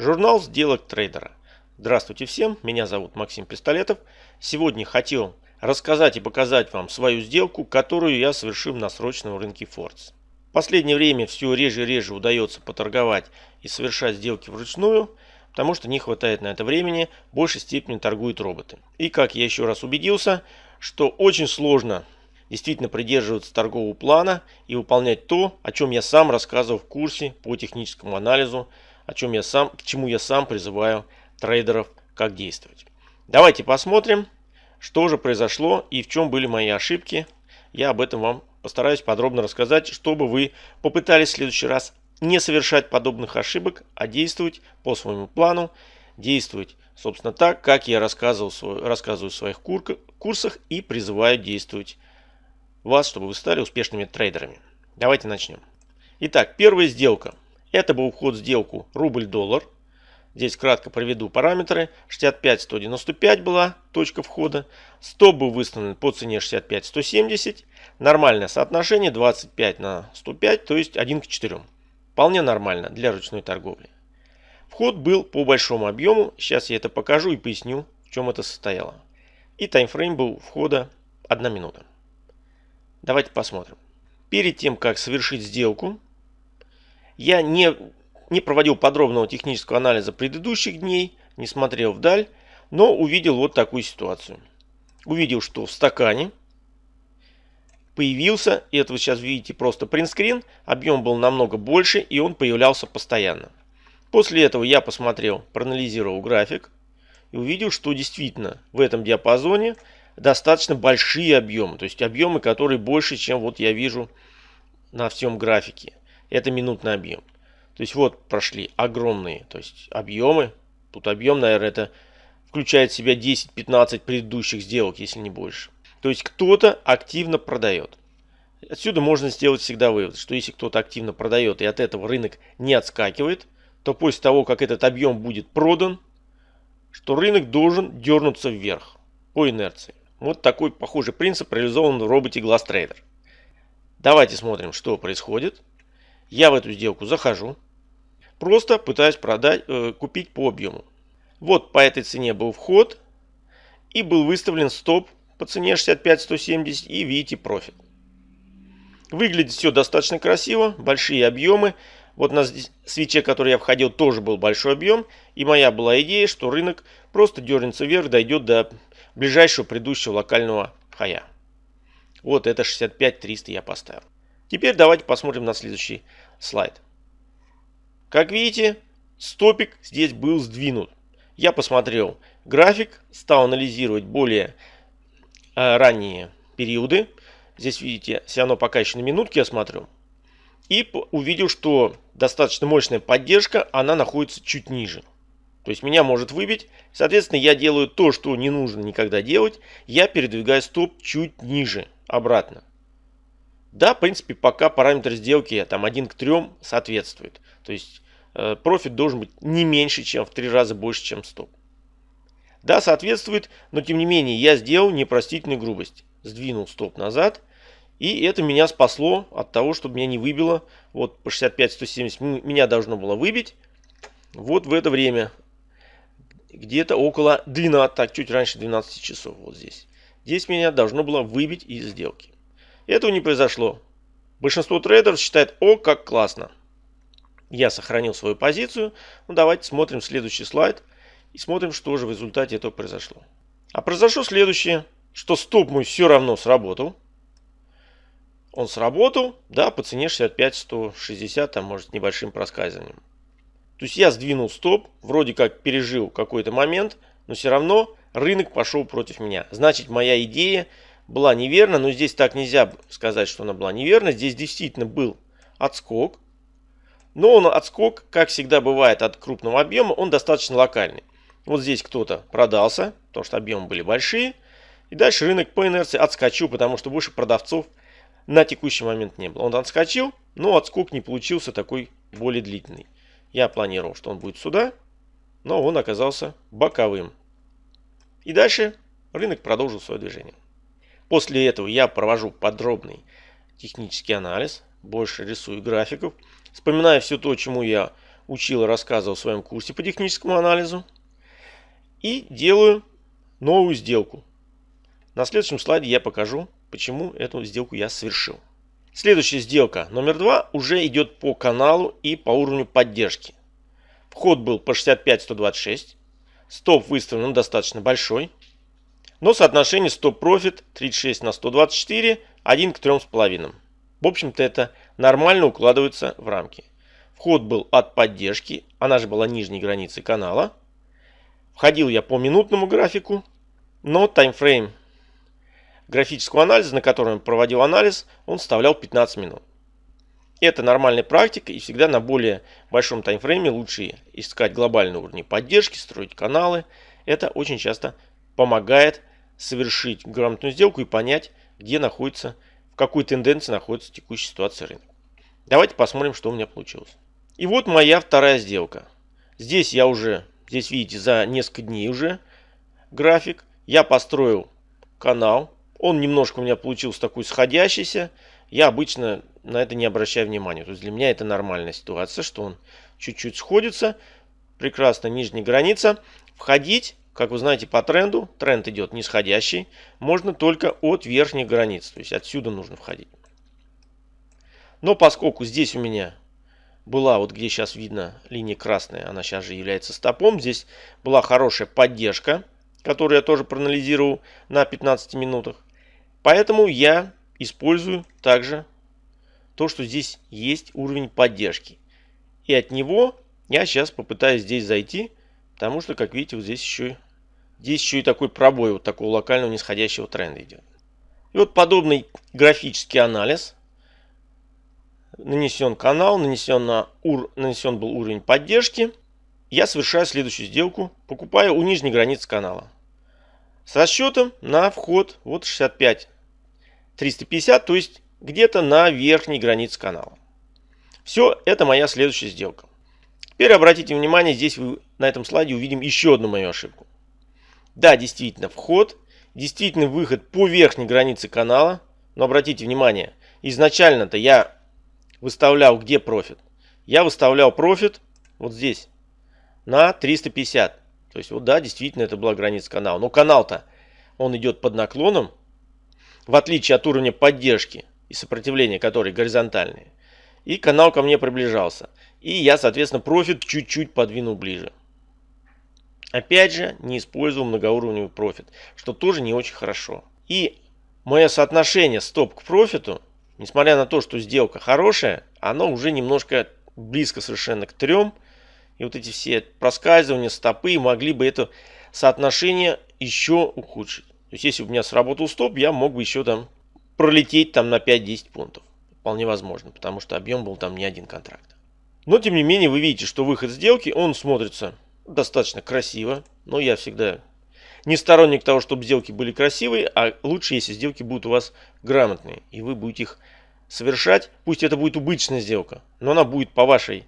Журнал сделок трейдера. Здравствуйте всем, меня зовут Максим Пистолетов. Сегодня хотел рассказать и показать вам свою сделку, которую я совершил на срочном рынке Фордс. В последнее время все реже и реже удается поторговать и совершать сделки вручную, потому что не хватает на это времени, в большей степени торгуют роботы. И как я еще раз убедился, что очень сложно действительно придерживаться торгового плана и выполнять то, о чем я сам рассказывал в курсе по техническому анализу о чем я сам, к чему я сам призываю трейдеров, как действовать. Давайте посмотрим, что же произошло и в чем были мои ошибки. Я об этом вам постараюсь подробно рассказать, чтобы вы попытались в следующий раз не совершать подобных ошибок, а действовать по своему плану, действовать, собственно, так, как я рассказывал, рассказываю в своих курсах и призываю действовать вас, чтобы вы стали успешными трейдерами. Давайте начнем. Итак, первая сделка. Это был вход в сделку рубль-доллар. Здесь кратко проведу параметры. 65-195 была точка входа. Стоп был выставлен по цене 65-170. Нормальное соотношение 25 на 105, то есть 1 к 4. Вполне нормально для ручной торговли. Вход был по большому объему. Сейчас я это покажу и поясню, в чем это состояло. И таймфрейм был входа 1 минута. Давайте посмотрим. Перед тем, как совершить сделку, я не, не проводил подробного технического анализа предыдущих дней, не смотрел вдаль, но увидел вот такую ситуацию. Увидел, что в стакане появился, и это вы сейчас видите просто принтскрин, объем был намного больше и он появлялся постоянно. После этого я посмотрел, проанализировал график и увидел, что действительно в этом диапазоне достаточно большие объемы, то есть объемы, которые больше, чем вот я вижу на всем графике это минутный объем. То есть вот прошли огромные то есть объемы. Тут объем, наверное, это включает в себя 10-15 предыдущих сделок, если не больше. То есть кто-то активно продает. Отсюда можно сделать всегда вывод, что если кто-то активно продает и от этого рынок не отскакивает, то после того, как этот объем будет продан, что рынок должен дернуться вверх по инерции. Вот такой похожий принцип реализован в роботе GlassTrader. Давайте смотрим, что происходит. Я в эту сделку захожу. Просто пытаюсь продать, э, купить по объему. Вот по этой цене был вход. И был выставлен стоп по цене 65-170 и видите профит. Выглядит все достаточно красиво, большие объемы. Вот на свече, который я входил, тоже был большой объем. И моя была идея, что рынок просто дернется вверх, дойдет до ближайшего предыдущего локального хая. Вот это 65-300 я поставил. Теперь давайте посмотрим на следующий слайд. Как видите, стопик здесь был сдвинут. Я посмотрел график, стал анализировать более э, ранние периоды. Здесь видите, все равно пока еще на минутке я смотрю. И увидел, что достаточно мощная поддержка, она находится чуть ниже. То есть меня может выбить. Соответственно, я делаю то, что не нужно никогда делать. Я передвигаю стоп чуть ниже, обратно. Да, в принципе, пока параметр сделки там 1 к 3 соответствует. То есть э, профит должен быть не меньше, чем в 3 раза больше, чем стоп. Да, соответствует, но тем не менее я сделал непростительную грубость. Сдвинул стоп назад. И это меня спасло от того, чтобы меня не выбило. Вот по 65-170 меня должно было выбить. Вот в это время. Где-то около 12, так чуть раньше 12 часов вот здесь. Здесь меня должно было выбить из сделки. Этого не произошло. Большинство трейдеров считает, о, как классно. Я сохранил свою позицию. Ну, давайте смотрим следующий слайд. И смотрим, что же в результате этого произошло. А произошло следующее. Что стоп мой все равно сработал. Он сработал, да, по цене 65-160, там может небольшим проскальзыванием. То есть я сдвинул стоп, вроде как пережил какой-то момент, но все равно рынок пошел против меня. Значит, моя идея была неверна, но здесь так нельзя сказать, что она была неверна. Здесь действительно был отскок. Но он отскок, как всегда бывает от крупного объема, он достаточно локальный. Вот здесь кто-то продался, потому что объемы были большие. И дальше рынок по инерции отскочил, потому что больше продавцов на текущий момент не было. Он отскочил, но отскок не получился такой более длительный. Я планировал, что он будет сюда, но он оказался боковым. И дальше рынок продолжил свое движение. После этого я провожу подробный технический анализ, больше рисую графиков, вспоминаю все то, чему я учил и рассказывал в своем курсе по техническому анализу. И делаю новую сделку. На следующем слайде я покажу, почему эту сделку я совершил. Следующая сделка номер два уже идет по каналу и по уровню поддержки. Вход был по 65-126. Стоп выставлен достаточно большой. Но соотношение стоп-профит 36 на 124 1 к 3,5. В общем-то это нормально укладывается в рамки. Вход был от поддержки, она же была нижней границей канала. Входил я по минутному графику, но таймфрейм графического анализа, на котором я проводил анализ, он вставлял 15 минут. Это нормальная практика и всегда на более большом таймфрейме лучше искать глобальные уровни поддержки, строить каналы. Это очень часто помогает совершить грамотную сделку и понять, где находится, в какой тенденции находится текущая ситуация рынка. Давайте посмотрим, что у меня получилось. И вот моя вторая сделка. Здесь я уже, здесь видите, за несколько дней уже график. Я построил канал. Он немножко у меня получился такой сходящийся. Я обычно на это не обращаю внимания. То есть для меня это нормальная ситуация, что он чуть-чуть сходится. Прекрасно, нижняя граница. Входить, как вы знаете по тренду, тренд идет нисходящий, можно только от верхних границ. То есть отсюда нужно входить. Но поскольку здесь у меня была, вот где сейчас видно линия красная, она сейчас же является стопом. Здесь была хорошая поддержка, которую я тоже проанализировал на 15 минутах. Поэтому я использую также то, что здесь есть уровень поддержки. И от него я сейчас попытаюсь здесь зайти, потому что, как видите, вот здесь еще, здесь еще и такой пробой вот такого локального нисходящего тренда идет. И вот подобный графический анализ нанесен канал, нанесен, на ур, нанесен был уровень поддержки. Я совершаю следующую сделку, покупаю у нижней границы канала. С расчетом на вход вот 65 350, то есть где-то на верхней границе канала. Все, это моя следующая сделка. Теперь обратите внимание, здесь вы на этом слайде увидим еще одну мою ошибку. Да, действительно, вход, действительно выход по верхней границе канала. Но обратите внимание, изначально-то я выставлял где профит? Я выставлял профит вот здесь на 350. То есть вот да, действительно это была граница канала. Но канал-то он идет под наклоном, в отличие от уровня поддержки и сопротивления, которые горизонтальные. И канал ко мне приближался. И я, соответственно, профит чуть-чуть подвинул ближе. Опять же, не использовал многоуровневый профит, что тоже не очень хорошо. И мое соотношение стоп к профиту Несмотря на то, что сделка хорошая, она уже немножко близко совершенно к трем. И вот эти все проскальзывания, стопы могли бы это соотношение еще ухудшить. То есть, если у меня сработал стоп, я мог бы еще там пролететь там на 5-10 пунктов. Вполне возможно, потому что объем был там не один контракт. Но, тем не менее, вы видите, что выход сделки, он смотрится достаточно красиво. Но я всегда не сторонник того, чтобы сделки были красивые, а лучше, если сделки будут у вас грамотные, и вы будете их совершать. Пусть это будет убыточная сделка, но она будет по вашей,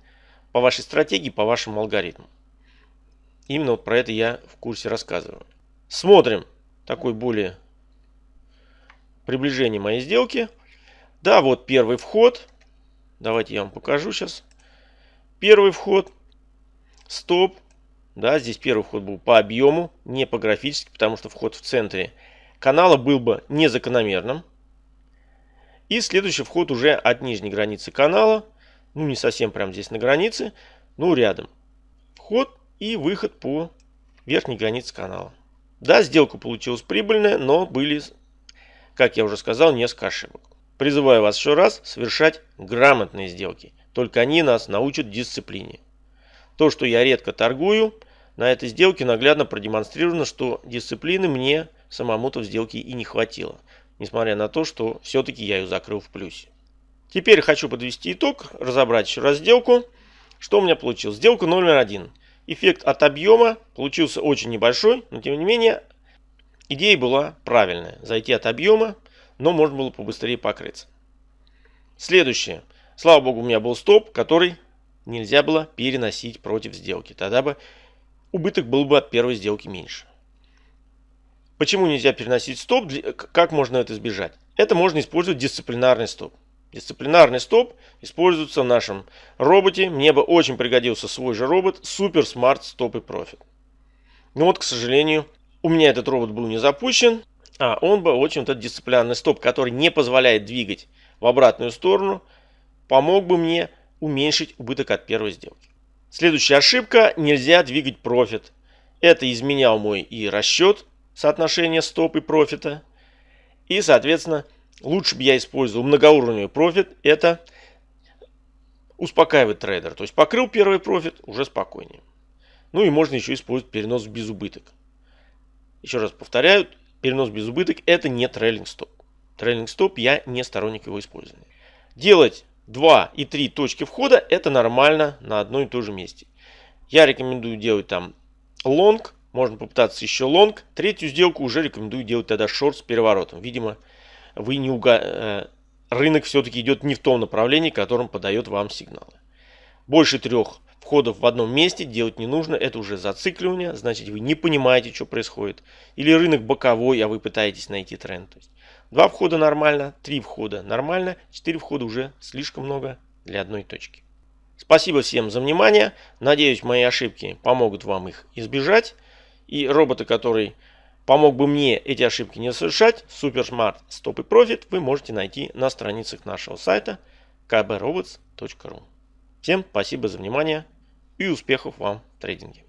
по вашей стратегии, по вашему алгоритму. Именно вот про это я в курсе рассказываю. Смотрим такой более приближение моей сделки. Да, вот первый вход. Давайте я вам покажу сейчас. Первый вход. Стоп. Да, здесь первый вход был по объему, не по графически, потому что вход в центре канала был бы незакономерным. И следующий вход уже от нижней границы канала. Ну, не совсем прям здесь на границе, но рядом. Вход и выход по верхней границе канала. Да, сделка получилась прибыльная, но были, как я уже сказал, несколько ошибок. Призываю вас еще раз совершать грамотные сделки. Только они нас научат дисциплине. То, что я редко торгую, на этой сделке наглядно продемонстрировано, что дисциплины мне самому-то в сделке и не хватило. Несмотря на то, что все-таки я ее закрыл в плюсе. Теперь хочу подвести итог, разобрать еще раз сделку. Что у меня получилось? Сделка номер один. Эффект от объема получился очень небольшой, но тем не менее идея была правильная. Зайти от объема, но можно было побыстрее покрыться. Следующее. Слава богу, у меня был стоп, который нельзя было переносить против сделки. Тогда бы убыток был бы от первой сделки меньше. Почему нельзя переносить стоп? Как можно это избежать? Это можно использовать дисциплинарный стоп. Дисциплинарный стоп используется в нашем роботе. Мне бы очень пригодился свой же робот Super Smart Stop и Profit. Но вот, к сожалению, у меня этот робот был не запущен, а он бы очень вот этот дисциплинарный стоп, который не позволяет двигать в обратную сторону, помог бы мне уменьшить убыток от первой сделки. Следующая ошибка – нельзя двигать профит. Это изменял мой и расчет соотношения стоп и профита. И, соответственно, лучше бы я использовал многоуровневый профит. Это успокаивает трейдера. То есть покрыл первый профит, уже спокойнее. Ну и можно еще использовать перенос в безубыток. Еще раз повторяю, перенос в безубыток это не trailing stop. Trailing stop я не сторонник его использования. Делать 2 и 3 точки входа это нормально на одном и том же месте. Я рекомендую делать там лонг, можно попытаться еще лонг. Третью сделку уже рекомендую делать тогда шорт с переворотом. Видимо, вы не уга... Э, рынок все-таки идет не в том направлении, которым подает вам сигналы. Больше трех входов в одном месте делать не нужно, это уже зацикливание, значит вы не понимаете, что происходит. Или рынок боковой, а вы пытаетесь найти тренд. Два входа нормально, три входа нормально, четыре входа уже слишком много для одной точки. Спасибо всем за внимание. Надеюсь, мои ошибки помогут вам их избежать. И роботы, который помог бы мне эти ошибки не совершать, SuperSmart Stop и Profit, вы можете найти на страницах нашего сайта kbrobots.ru. Всем спасибо за внимание и успехов вам в трейдинге.